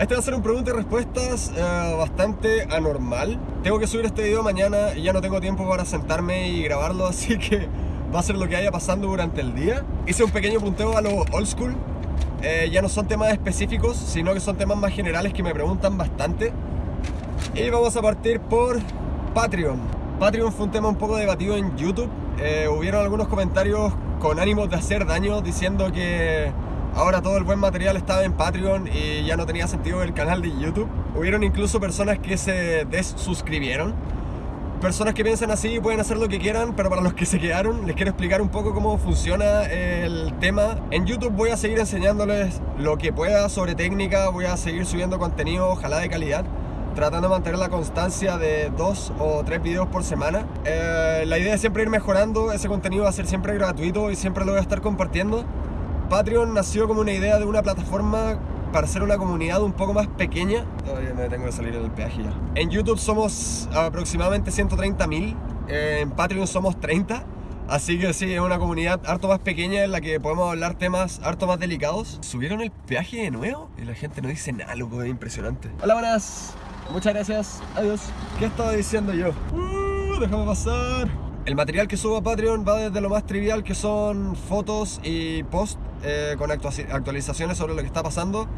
Este va a ser un pregunta y respuestas eh, bastante anormal. Tengo que subir este video mañana y ya no tengo tiempo para sentarme y grabarlo, así que va a ser lo que haya pasando durante el día. Hice un pequeño punteo a lo old school. Eh, ya no son temas específicos, sino que son temas más generales que me preguntan bastante. Y vamos a partir por Patreon. Patreon fue un tema un poco debatido en YouTube. Eh, hubieron algunos comentarios con ánimos de hacer daño diciendo que ahora todo el buen material estaba en Patreon y ya no tenía sentido el canal de YouTube. Hubieron incluso personas que se desuscribieron. Personas que piensan así pueden hacer lo que quieran, pero para los que se quedaron les quiero explicar un poco cómo funciona el tema. En YouTube voy a seguir enseñándoles lo que pueda sobre técnica, voy a seguir subiendo contenido, ojalá de calidad tratando de mantener la constancia de dos o tres videos por semana. Eh, la idea es siempre ir mejorando, ese contenido va a ser siempre gratuito y siempre lo voy a estar compartiendo. Patreon nació como una idea de una plataforma para ser una comunidad un poco más pequeña. Todavía me tengo que salir en el peaje ya. En YouTube somos aproximadamente 130 mil, eh, en Patreon somos 30. Así que sí, es una comunidad harto más pequeña en la que podemos hablar temas harto más delicados. ¿Subieron el peaje de nuevo? Y la gente no dice nada, loco, es impresionante. Hola, buenas. Muchas gracias. Adiós. ¿Qué estaba diciendo yo? Uh, déjame pasar. El material que subo a Patreon va desde lo más trivial que son fotos y posts eh, con actualizaciones sobre lo que está pasando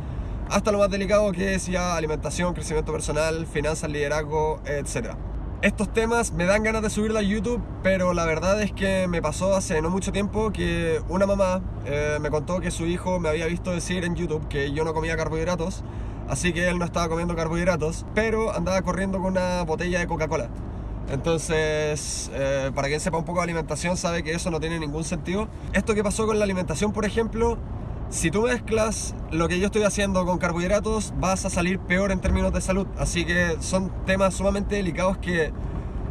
hasta lo más delicado que es ya alimentación, crecimiento personal, finanzas, liderazgo, etc. Estos temas me dan ganas de subirlo a YouTube, pero la verdad es que me pasó hace no mucho tiempo que una mamá eh, me contó que su hijo me había visto decir en YouTube que yo no comía carbohidratos así que él no estaba comiendo carbohidratos, pero andaba corriendo con una botella de Coca-Cola. Entonces, eh, para quien sepa un poco de alimentación, sabe que eso no tiene ningún sentido. Esto que pasó con la alimentación, por ejemplo, si tú mezclas lo que yo estoy haciendo con carbohidratos, vas a salir peor en términos de salud. Así que son temas sumamente delicados que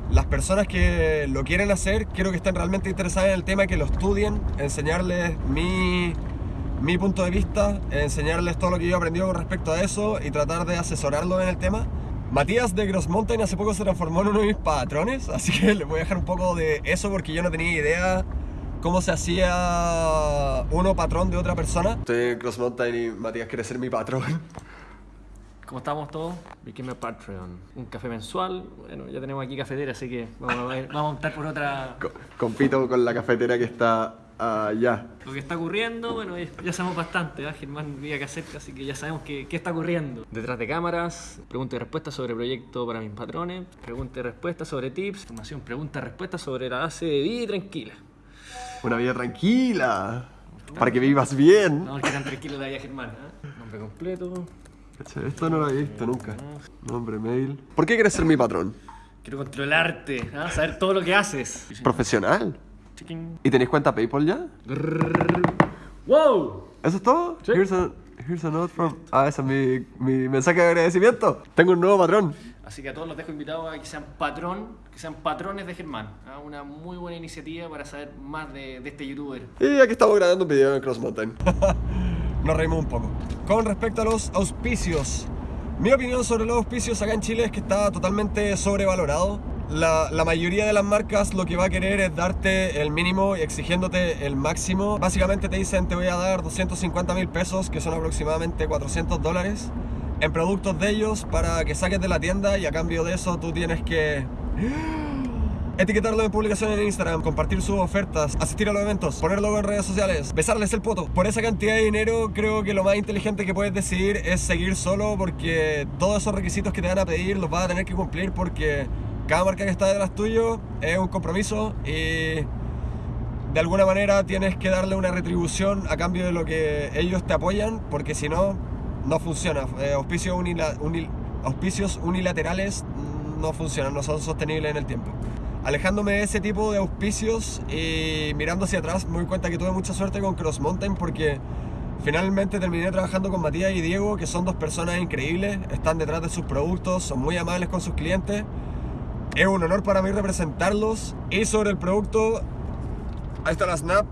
las personas que lo quieren hacer, quiero que estén realmente interesadas en el tema, que lo estudien, enseñarles mi mi punto de vista, enseñarles todo lo que yo he aprendido con respecto a eso y tratar de asesorarlo en el tema. Matías de Gross Mountain hace poco se transformó en uno de mis patrones, así que le voy a dejar un poco de eso porque yo no tenía idea cómo se hacía uno patrón de otra persona. Estoy en Gross Mountain y Matías quiere ser mi patrón. ¿Cómo estamos todos? Became a Patreon. Un café mensual. Bueno, ya tenemos aquí cafetera, así que vamos a, vamos a optar por otra. Compito con la cafetera que está allá. Lo que está ocurriendo, bueno, ya sabemos bastante. ¿eh? Germán vive acá cerca, así que ya sabemos qué, qué está ocurriendo. Detrás de cámaras, pregunta y respuesta sobre proyecto para mis patrones, pregunta y respuesta sobre tips, información, pregunta y respuesta sobre la base de vida tranquila. Una vida tranquila. Para que vivas bien. No, que tan tranquilo la vida Germán. ¿eh? Nombre completo, esto no lo he visto nunca. Nombre, mail. ¿Por qué quieres ser mi patrón? Quiero controlarte, ¿ah? saber todo lo que haces. ¿Profesional? ¿Y tenéis cuenta PayPal ya? ¡Wow! ¿Eso es todo? Sí. Here's a, note from... Ah, ese es mi, mi mensaje de agradecimiento. Tengo un nuevo patrón. Así que a todos los dejo invitados a que sean patrón, que sean patrones de Germán. ¿ah? Una muy buena iniciativa para saber más de, de este youtuber. Y aquí estamos grabando un video en Cross Mountain. nos reímos un poco. Con respecto a los auspicios, mi opinión sobre los auspicios acá en Chile es que está totalmente sobrevalorado. La, la, mayoría de las marcas lo que va a querer es darte el mínimo y exigiéndote el máximo. Básicamente te dicen te voy a dar 250 mil pesos, que son aproximadamente 400 dólares, en productos de ellos para que saques de la tienda y a cambio de eso tú tienes que etiquetarlo en publicaciones en Instagram, compartir sus ofertas, asistir a los eventos, ponerlo en redes sociales, besarles el poto. Por esa cantidad de dinero creo que lo más inteligente que puedes decidir es seguir solo porque todos esos requisitos que te van a pedir los vas a tener que cumplir porque cada marca que está detrás tuyo es un compromiso y de alguna manera tienes que darle una retribución a cambio de lo que ellos te apoyan porque si no, no funciona. Eh, auspicios, auspicios unilaterales no funcionan, no son sostenibles en el tiempo alejándome de ese tipo de auspicios y mirando hacia atrás me doy cuenta que tuve mucha suerte con Cross Mountain porque finalmente terminé trabajando con Matías y Diego que son dos personas increíbles, están detrás de sus productos, son muy amables con sus clientes. Es un honor para mí representarlos y sobre el producto, ahí está la Snap,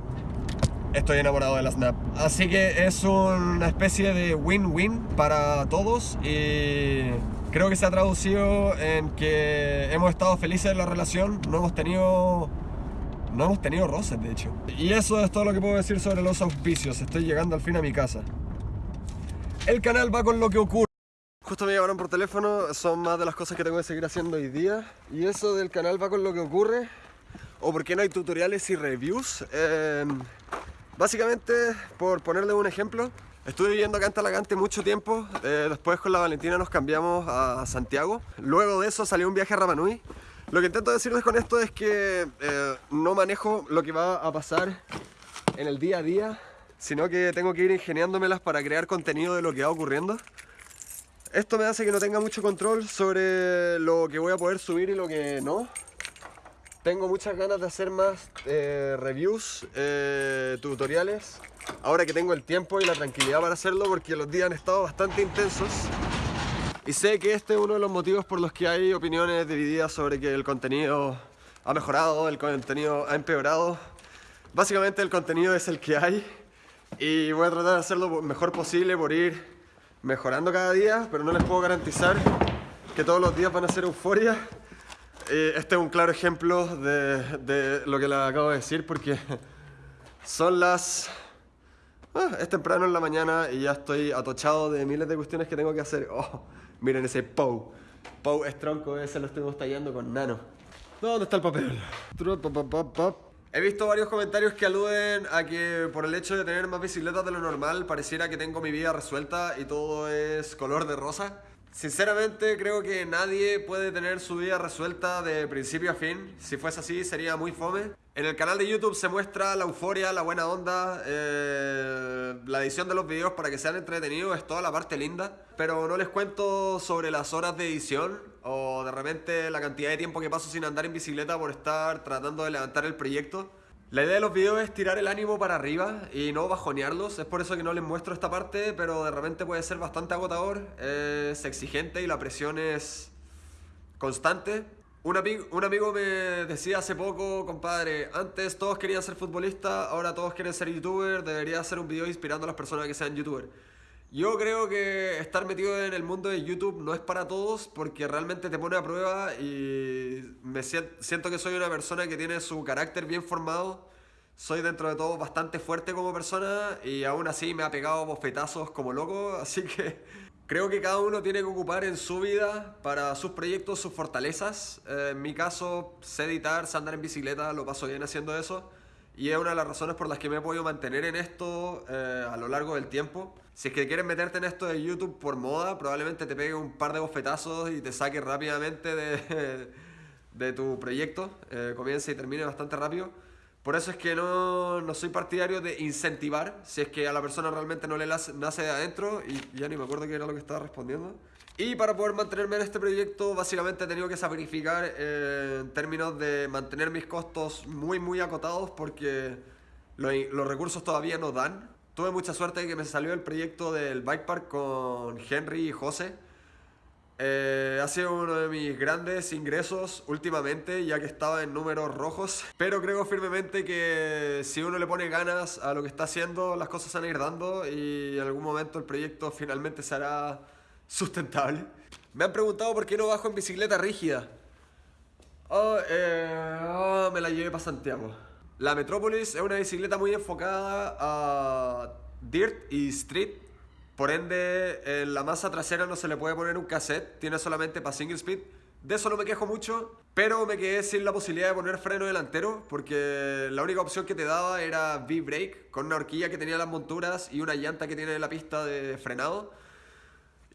estoy enamorado de la Snap. Así que es una especie de win-win para todos y creo que se ha traducido en que hemos estado felices en la relación, no hemos tenido no hemos tenido roces de hecho. Y eso es todo lo que puedo decir sobre los auspicios, estoy llegando al fin a mi casa. El canal va con lo que ocurre. Justo me llamaron por teléfono, son más de las cosas que tengo que seguir haciendo hoy día. Y eso del canal va con lo que ocurre, o porque no hay tutoriales y reviews. Em, básicamente, por ponerle un ejemplo, estuve viviendo acá en Talagante mucho tiempo. Eh, después con la Valentina nos cambiamos a Santiago. Luego de eso salió un viaje a Rapanui. Lo que intento decirles con esto es que eh, no manejo lo que va a pasar en el día a día, sino que tengo que ir ingeniándomelas para crear contenido de lo que va ocurriendo. Esto me hace que no tenga mucho control sobre lo que voy a poder subir y lo que no. Tengo muchas ganas de hacer más eh, reviews, eh, tutoriales, ahora que tengo el tiempo y la tranquilidad para hacerlo porque los días han estado bastante intensos. Y sé que este es uno de los motivos por los que hay opiniones divididas sobre que el contenido ha mejorado, el contenido ha empeorado. Básicamente el contenido es el que hay y voy a tratar de hacerlo lo mejor posible por ir mejorando cada día, pero no les puedo garantizar que todos los días van a ser euforia. Eh, este es un claro ejemplo de, lo que les acabo de decir porque son las... Ah, es temprano en la mañana y ya estoy atochado de miles de cuestiones que tengo que hacer. Oh, miren ese POW. POW es tronco, ese lo estuvimos tallando con nano. ¿Dónde está el papel? He visto varios comentarios que aluden a que por el hecho de tener más bicicletas de lo normal pareciera que tengo mi vida resuelta y todo es color de rosa. Sinceramente creo que nadie puede tener su vida resuelta de principio a fin. Si fuese así sería muy fome. En el canal de YouTube se muestra la euforia, la buena onda, eh, la edición de los videos para que sean entretenidos, es toda la parte linda. Pero no les cuento sobre las horas de edición o de repente la cantidad de tiempo que paso sin andar en bicicleta por estar tratando de levantar el proyecto. La idea de los videos es tirar el ánimo para arriba y no bajonearlos, es por eso que no les muestro esta parte, pero de repente puede ser bastante agotador, es exigente y la presión es constante. Un, amigo, me decía hace poco, compadre, antes todos querían ser futbolistas, ahora todos quieren ser youtuber, debería hacer un video inspirando a las personas que sean youtuber. Yo creo que estar metido en el mundo de YouTube no es para todos porque realmente te pone a prueba y me siento que soy una persona que tiene su carácter bien formado. Soy dentro de todo bastante fuerte como persona y aún así me ha pegado bofetazos como loco, así que creo que cada uno tiene que ocupar en su vida para sus proyectos sus fortalezas. Eh, en mi caso, sé editar, sé andar en bicicleta, lo paso bien haciendo eso y es una de las razones por las que me he podido mantener en esto eh, a lo largo del tiempo. Si es que quieres meterte en esto de YouTube por moda, probablemente te pegue un par de bofetazos y te saque rápidamente de, de tu proyecto, eh, comience y termine bastante rápido. Por eso es que no, no, soy partidario de incentivar, si es que a la persona realmente no le nace de adentro, y ya ni me acuerdo qué era lo que estaba respondiendo. Y para poder mantenerme en este proyecto, básicamente he tenido que sacrificar eh, en términos de mantener mis costos muy, muy acotados porque los recursos todavía no dan. Tuve mucha suerte de que me salió el proyecto del Bike Park con Henry y José. Eh, ha sido uno de mis grandes ingresos últimamente, ya que estaba en números rojos. Pero creo firmemente que si uno le pone ganas a lo que está haciendo, las cosas se van a ir dando y en algún momento el proyecto finalmente será sustentable. Me han preguntado por qué no bajo en bicicleta rígida. Oh, eh, oh, me la llevé para Santiago. La Metrópolis es una bicicleta muy enfocada a dirt y street. Por ende, en la masa trasera no se le puede poner un cassette, tiene solamente para single speed. De eso no me quejo mucho, pero me quedé sin la posibilidad de poner freno delantero porque la única opción que te daba era V-brake con una horquilla que tenía las monturas y una llanta que tiene la pista de frenado.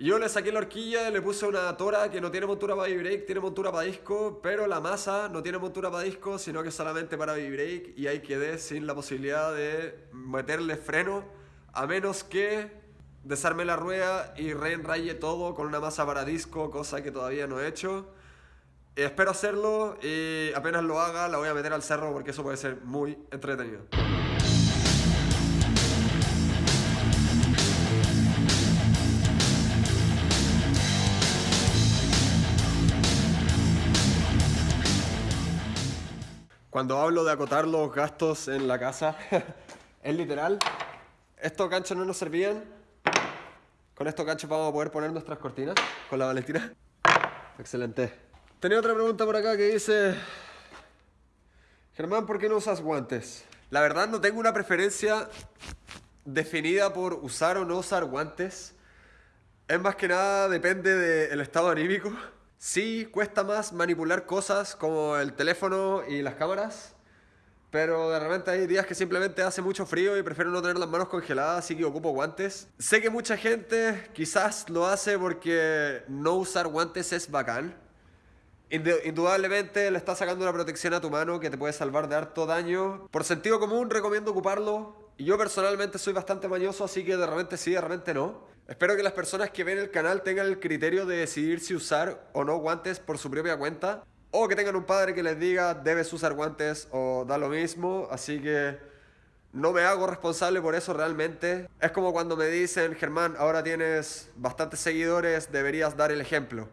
Yo le saqué la horquilla, le puse una tora que no tiene montura para V-brake, tiene montura para disco, pero la masa no tiene montura para disco, sino que solamente para V-brake y ahí quedé sin la posibilidad de meterle freno, a menos que desarme la rueda y reenraye todo con una masa para disco, cosa que todavía no he hecho. Espero hacerlo y apenas lo haga la voy a meter al cerro porque eso puede ser muy entretenido. Cuando hablo de acotar los gastos en la casa, es literal. Estos ganchos no nos servían. Con estos ganchos vamos a poder poner nuestras cortinas con la Valentina. Excelente. Tenía otra pregunta por acá que dice... Germán, ¿por qué no usas guantes? La verdad no tengo una preferencia definida por usar o no usar guantes. Es más que nada depende del estado anímico. Sí, cuesta más manipular cosas como el teléfono y las cámaras. Pero de repente hay días que simplemente hace mucho frío y prefiero no tener las manos congeladas, así que ocupo guantes. Sé que mucha gente quizás lo hace porque no usar guantes es bacán. Indudablemente le estás sacando una protección a tu mano que te puede salvar de harto daño. Por sentido común recomiendo ocuparlo. Y yo personalmente soy bastante mañoso, así que de repente sí, de repente no. Espero que las personas que ven el canal tengan el criterio de decidir si usar o no guantes por su propia cuenta. O que tengan un padre que les diga, debes usar guantes o da lo mismo. Así que no me hago responsable por eso realmente. Es como cuando me dicen, Germán, ahora tienes bastantes seguidores, deberías dar el ejemplo.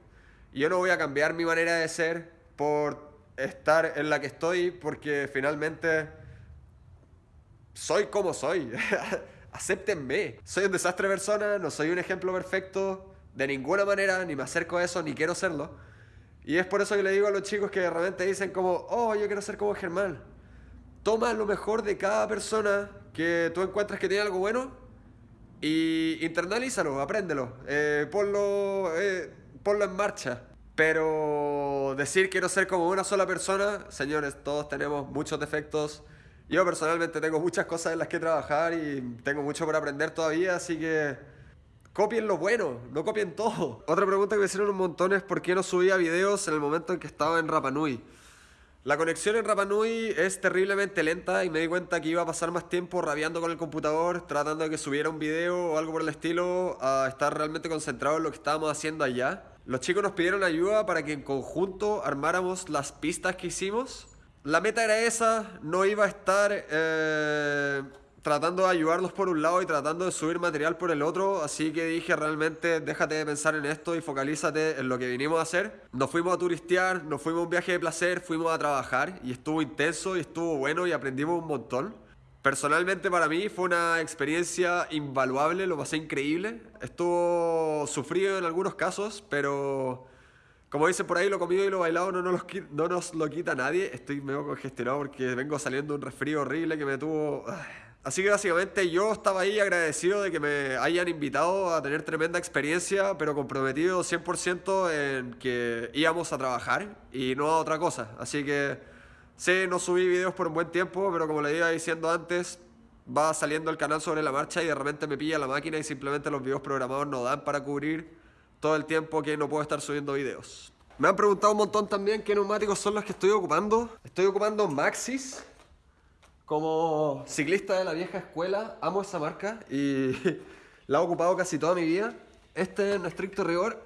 Y yo no voy a cambiar mi manera de ser por estar en la que estoy, porque finalmente soy como soy. Acéptenme. Soy un desastre persona, no soy un ejemplo perfecto de ninguna manera, ni me acerco a eso, ni quiero serlo. Y es por eso que le digo a los chicos que de repente dicen como, oh, yo quiero ser como Germán. Toma lo mejor de cada persona que tú encuentras que tiene algo bueno y internalízalo, apréndelo, eh, ponlo, eh, ponlo en marcha. Pero decir quiero ser como una sola persona, señores, todos tenemos muchos defectos. Yo personalmente tengo muchas cosas en las que trabajar y tengo mucho por aprender todavía, así que Copien lo bueno, no copien todo. Otra pregunta que me hicieron un montón es por qué no subía videos en el momento en que estaba en Rapanui. La conexión en Rapanui es terriblemente lenta y me di cuenta que iba a pasar más tiempo rabiando con el computador, tratando de que subiera un video o algo por el estilo, a estar realmente concentrado en lo que estábamos haciendo allá. Los chicos nos pidieron ayuda para que en conjunto armáramos las pistas que hicimos. La meta era esa, no iba a estar... Eh tratando de ayudarlos por un lado y tratando de subir material por el otro, así que dije realmente déjate de pensar en esto y focalízate en lo que vinimos a hacer. Nos fuimos a turistear, nos fuimos a un viaje de placer, fuimos a trabajar y estuvo intenso y estuvo bueno y aprendimos un montón. Personalmente para mí fue una experiencia invaluable, lo pasé increíble. Estuvo sufrido en algunos casos, pero como dice por ahí, lo comido y lo bailado no nos, no nos lo quita nadie. Estoy medio congestionado porque vengo saliendo un resfrío horrible que me tuvo... Así que básicamente yo estaba ahí agradecido de que me hayan invitado a tener tremenda experiencia, pero comprometido 100% en que íbamos a trabajar y no a otra cosa. Así que sí, no subí videos por un buen tiempo, pero como le iba diciendo antes, va saliendo el canal sobre la marcha y de repente me pilla la máquina y simplemente los videos programados no dan para cubrir todo el tiempo que no puedo estar subiendo videos. Me han preguntado un montón también qué neumáticos son los que estoy ocupando. Estoy ocupando Maxis como ciclista de la vieja escuela, amo esa marca y la he ocupado casi toda mi vida. Este, en estricto rigor,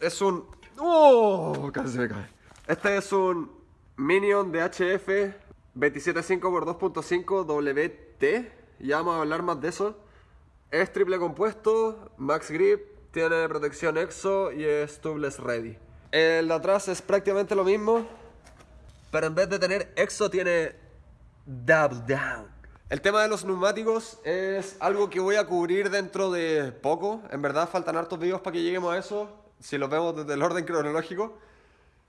es un... ¡Oh! Casi me cae. Este es un Minion de HF 275x2.5 WT. Ya vamos a hablar más de eso. Es triple compuesto, max grip, tiene protección EXO y es tubeless ready. El de atrás es prácticamente lo mismo, pero en vez de tener EXO tiene Double Down. El tema de los neumáticos es algo que voy a cubrir dentro de poco. En verdad faltan hartos videos para que lleguemos a eso, si los vemos desde el orden cronológico.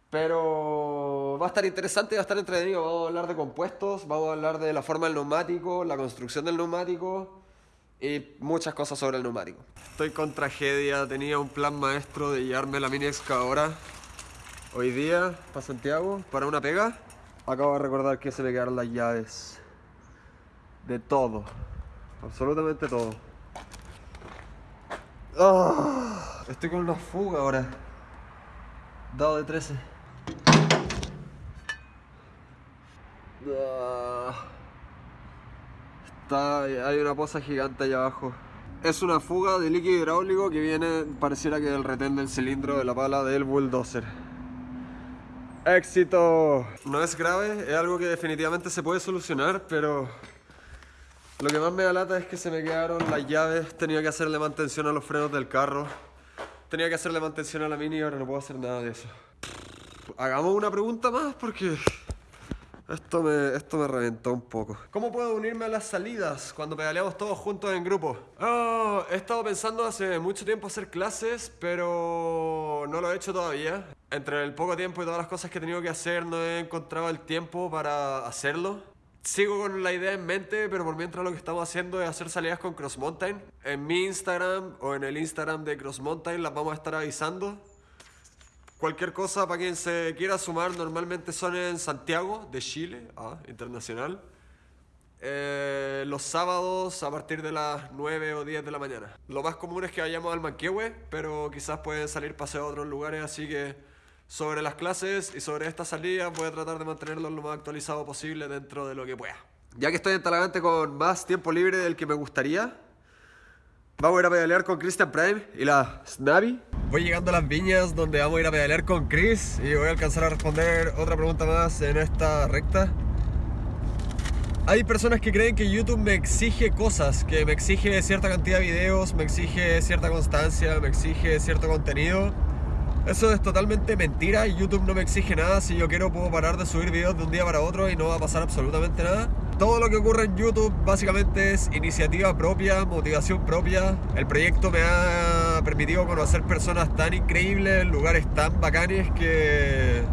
Pero va a estar interesante, va a estar entretenido. Vamos a hablar de compuestos, vamos a hablar de la forma del neumático, la construcción del neumático y muchas cosas sobre el neumático. Estoy con tragedia, tenía un plan maestro de llevarme la mini excavadora hoy día para Santiago para una pega Acabo de recordar que se me quedaron las llaves de todo, absolutamente todo. Ah, estoy con una fuga ahora. Dado de 13. Ah, hay una poza gigante allá abajo. Es una fuga de líquido hidráulico que viene, pareciera que del retén del cilindro de la pala del bulldozer. ¡Éxito! No es grave, es algo que definitivamente se puede solucionar, pero lo que más me da lata es que se me quedaron las llaves, tenía que hacerle mantención a los frenos del carro, tenía que hacerle mantención a la mini y ahora no puedo hacer nada de eso. Hagamos una pregunta más porque esto me, esto me reventó un poco. ¿Cómo puedo unirme a las salidas cuando pedaleamos todos juntos en grupo? Oh, he estado pensando hace mucho tiempo hacer clases, pero no lo he hecho todavía entre el poco tiempo y todas las cosas que he tenido que hacer, no he encontrado el tiempo para hacerlo. sigo con la idea en mente, pero por mientras lo que estamos haciendo es hacer salidas con Cross Mountain. En mi Instagram o en el Instagram de Cross Mountain las vamos a estar avisando. Cualquier cosa para quien se quiera sumar, normalmente son en Santiago de Chile, ah, internacional. Eh, los sábados a partir de las 9 o 10 de la mañana. Lo más común es que vayamos al Manquehue, pero quizás pueden salir paseos a otros lugares, así que sobre las clases y sobre esta salida voy a tratar de mantenerlo lo más actualizado posible dentro de lo que pueda. Ya que estoy en Talagante con más tiempo libre del que me gustaría, vamos a ir a pedalear con Christian Prime y la Snavi. Voy llegando a las viñas donde vamos a ir a pedalear con Chris y voy a alcanzar a responder otra pregunta más en esta recta. Hay personas que creen que YouTube me exige cosas, que me exige cierta cantidad de videos, me exige cierta constancia, me exige cierto contenido. Eso es totalmente mentira y YouTube no me exige nada. Si yo quiero puedo parar de subir videos de un día para otro y no va a pasar absolutamente nada. Todo lo que ocurre en YouTube básicamente es iniciativa propia, motivación propia. El proyecto me ha permitido conocer personas tan increíbles, lugares tan bacanes que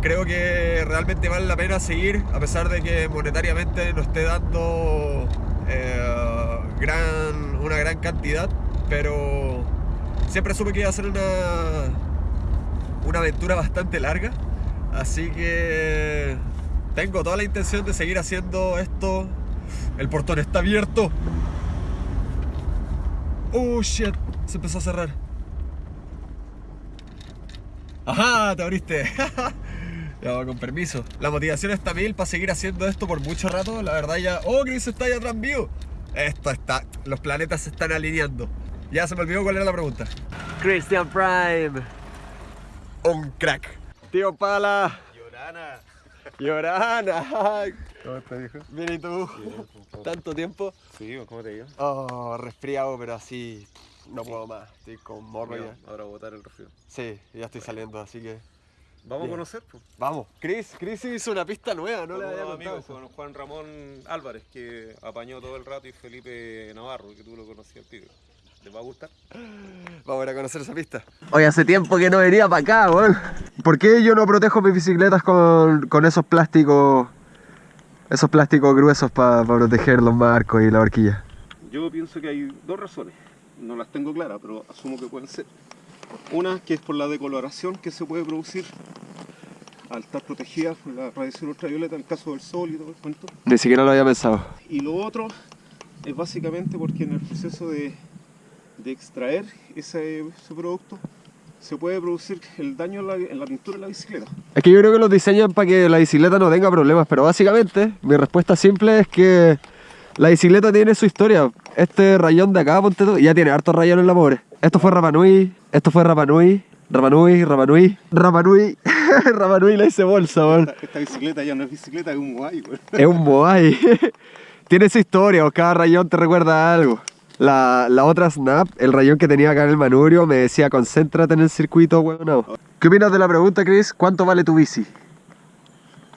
creo que realmente vale la pena seguir, a pesar de que monetariamente no esté dando eh, gran, una gran cantidad, pero siempre supe que iba a ser una, una aventura bastante larga, así que tengo toda la intención de seguir haciendo esto. El portón está abierto. Oh shit, se empezó a cerrar. Ajá, te abriste. Ya, con permiso. La motivación está mil para seguir haciendo esto por mucho rato. La verdad ya... ¡Oh, Chris está ahí atrás mío! Esto está... Los planetas se están alineando. Ya se me olvidó cuál era la pregunta. Christian Prime. Un crack. Tío Pala. Llorana. Llorana. ¿Cómo estás, viejo? Bien, ¿y tú? ¿Tanto tiempo? Sí, ¿cómo te digo? Oh, resfriado, pero así... No puedo más. Estoy con morro ya. Ahora botar el resfriado. Sí, ya estoy saliendo, así que... Vamos Bien. a conocer, pues. Vamos. Chris, Chris hizo una pista nueva, no Con le había contado amigos, eso. con Juan Ramón Álvarez, que apañó todo el rato, y Felipe Navarro, que tú lo conocías, tío. ¿Les va a gustar? Vamos a ir a conocer esa pista. Oye, hace tiempo que no venía para acá, weón. ¿Por qué yo no protejo mis bicicletas con, con esos plásticos, esos plásticos gruesos para proteger los marcos y la horquilla? Yo pienso que hay dos razones. No las tengo claras, pero asumo que pueden ser. Una que es por la decoloración que se puede producir al estar protegida por la radiación ultravioleta en el caso del sol y todo el cuento. Ni siquiera lo había pensado. Y lo otro es básicamente porque en el proceso de, de extraer ese, ese producto se puede producir el daño en la, en la pintura de la bicicleta. Es que yo creo que los diseñan para que la bicicleta no tenga problemas, pero básicamente mi respuesta simple es que la bicicleta tiene su historia. Este rayón de acá, ponte tú, ya tiene hartos rayones en la pobre. Esto fue Rapanui, esto fue Rapanui, Rapanui, Rapanui, Rapanui, Rapanui la hice bolsa, weón. Esta, esta bicicleta ya no es bicicleta, es un güey. Es un Moai. Tiene su historia, o cada rayón te recuerda a algo. La, la otra Snap, el rayón que tenía acá en el manubrio, me decía concéntrate en el circuito, weón. no. ¿Qué opinas de la pregunta, Chris? ¿Cuánto vale tu bici?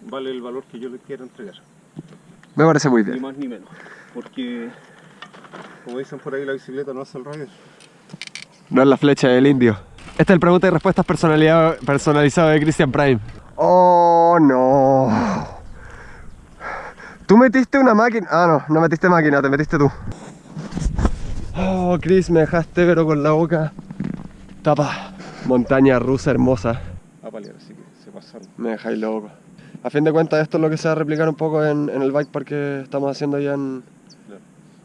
Vale el valor que yo le quiero entregar. Me parece muy Ni bien. más ni menos. Porque, como dicen por ahí, la bicicleta no hace el radio. No es la flecha del indio. Esta es el pregunta y respuestas personalizado de Christian Prime. Oh, no. Tú metiste una máquina. Ah, no, no metiste máquina, te metiste tú. Oh, Chris, me dejaste, pero con la boca tapa. Montaña rusa hermosa. A paliar, así que se pasaron. Me dejáis loco. A fin de cuentas, esto es lo que se va a replicar un poco en, en el bike park que estamos haciendo allá en.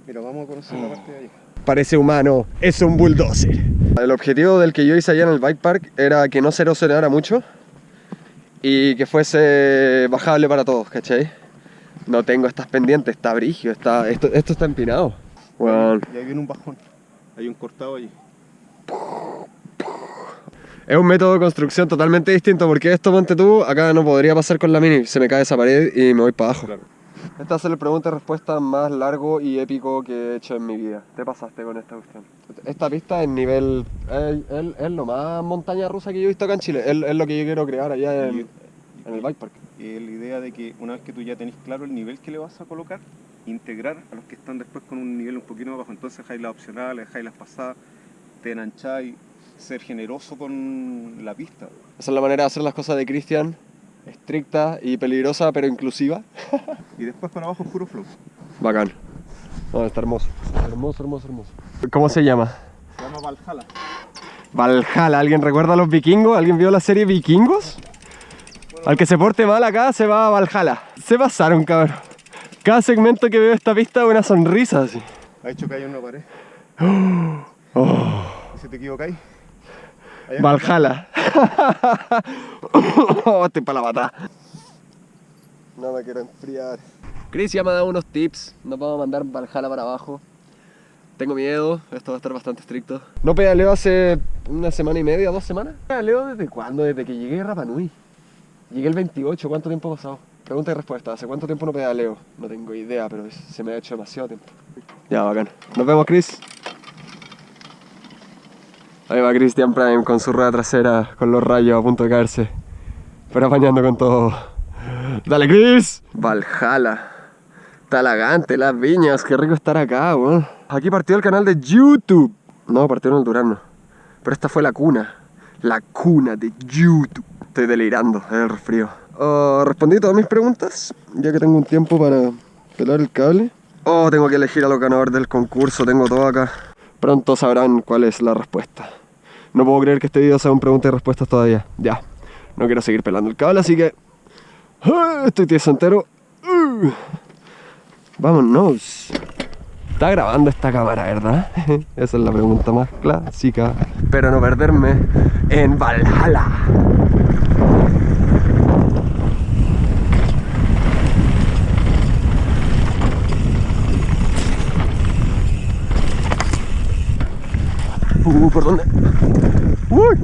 Mira, vamos a conocer la parte de allá. Parece humano, es un bulldozer. El objetivo del que yo hice allá en el bike park era que no se erosionara mucho y que fuese bajable para todos, ¿cachai? No tengo estas pendientes, está brigio, está, esto, esto está empinado. Weón. Y ahí viene un bajón. Hay un cortado allí. Es un método de construcción totalmente distinto porque esto, ponte tú, acá no podría pasar con la mini, se me cae esa pared y me voy para abajo. Claro. Esta va a ser el pregunta y respuesta más largo y épico que he hecho en mi vida. Te pasaste con esta cuestión. Esta pista es nivel. Es, es- es lo más montaña rusa que yo he visto acá en Chile. Es, es lo que yo quiero crear allá en, en el bike park. Eh, la idea de que una vez que tú ya tenés claro el nivel que le vas a colocar, integrar a los que están después con un nivel un poquito más bajo. Entonces dejáis las opcionales, dejáis las pasadas, te engancháis, ser generoso con la pista. Esa es la manera de hacer las cosas de Cristian. Estricta y peligrosa, pero inclusiva. Y después para abajo puro flow. Bacán. No, está hermoso. Hermoso, hermoso, hermoso. ¿Cómo se llama? Se llama Valhalla. Valhalla. ¿Alguien recuerda a los vikingos? ¿Alguien vio la serie Vikingos? Al que se porte mal acá se va a Valhalla. Se pasaron, cabrón. Cada segmento que veo esta pista una sonrisa así. Ha hecho que hay una pared. Oh, Y si te equivocáis. Valhalla. oh, estoy para la batalla. No me quiero enfriar. Chris ya me ha dado unos tips. Nos vamos a mandar Valhalla para abajo. Tengo miedo, esto va a estar bastante estricto. No pedaleo hace una semana y media, dos semanas. ¿Pedaleo desde cuándo? Desde que llegué a Rapa Nui. Llegué el 28, ¿cuánto tiempo ha pasado? Pregunta y respuesta, ¿hace cuánto tiempo no pedaleo? No tengo idea, pero se me ha hecho demasiado tiempo. Ya, bacán. Nos vemos, Chris. Ahí va Christian Prime con su rueda trasera, con los rayos a punto de caerse. Pero apañando con todo. ¡Dale, Chris! Valhalla. Talagante, las viñas, qué rico estar acá, weón. Aquí partió el canal de YouTube. No, partió en el Durano. Pero esta fue la cuna. La cuna de YouTube. Estoy delirando, es el resfrío. Ah, respondí todas mis preguntas, ya que tengo un tiempo para pelar el cable. Oh, tengo que elegir a los ganadores del concurso, tengo todo acá. Pronto sabrán cuál es la respuesta. No puedo creer que este video sea un pregunta y respuestas todavía. Ya, no quiero seguir pelando el cable, así que... ¡Ah! Estoy tieso entero. ¡Uh! Vámonos. Está grabando esta cámara, ¿verdad? Esa es la pregunta más clásica. Pero no perderme en Valhalla. Uh, ¿por dónde? Uy.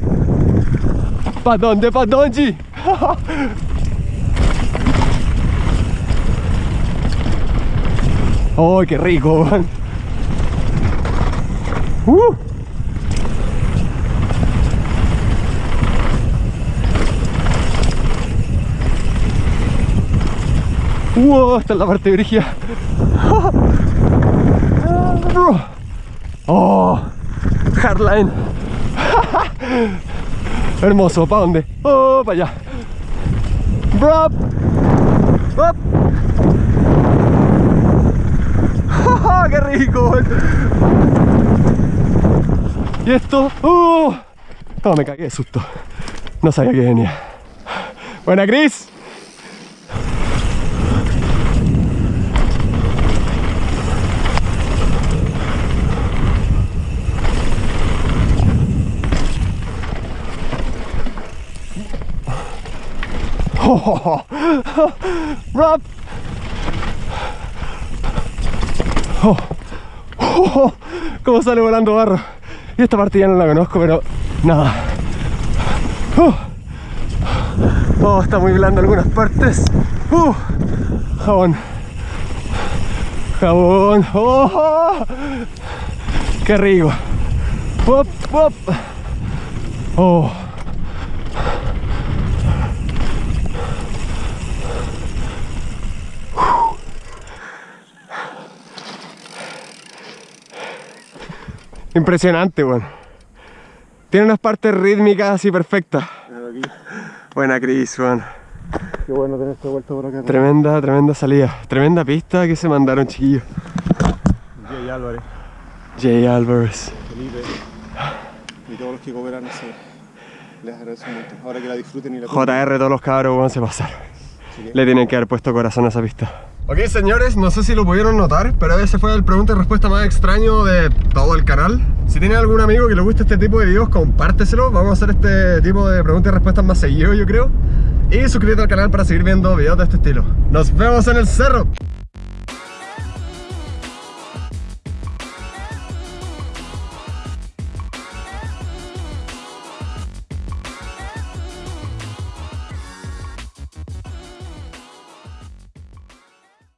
¿Pa dónde? ¿Pa dónde? ¡Oh, qué rico! man! ¡Uh! ¡Wow! Esta es la parte brígida. ¡Oh! Hardline. Hermoso, ¿para dónde? ¡Oh, para allá! ¡Brop! ¡Up! ¡Ja, ¡Qué rico! ¿Y esto? ¡Uh! No, me cagué de susto. No sabía que venía. Buena, Chris. Oh, Rob. Oh, oh, cómo sale volando barro. Y esta parte ya no la conozco, pero nada. Oh, está muy blando algunas partes. Uh, jabón. Jabón. Oh, qué rico. Up, up. Oh. Impresionante, weón. Tiene unas partes rítmicas así perfectas. Buena Chris, weón. Qué bueno tener esta vuelta por acá. Tremenda, tremenda salida. Tremenda pista que se mandaron, chiquillos. Jay Álvarez, Jay Alvarez. Felipe y todos los que cooperan ese. Les agradezco montón. Ahora que la disfruten y la JR, todos los cabros, weón, se pasaron. Le tienen que haber puesto corazón a esa pista. Ok, señores, no sé si lo pudieron notar, pero ese fue el pregunta y respuesta más extraño de todo el canal. Si tienen algún amigo que le guste este tipo de videos, compárteselo. Vamos a hacer este tipo de preguntas y respuestas más seguido, yo creo. Y suscríbete al canal para seguir viendo videos de este estilo. Nos vemos en el cerro.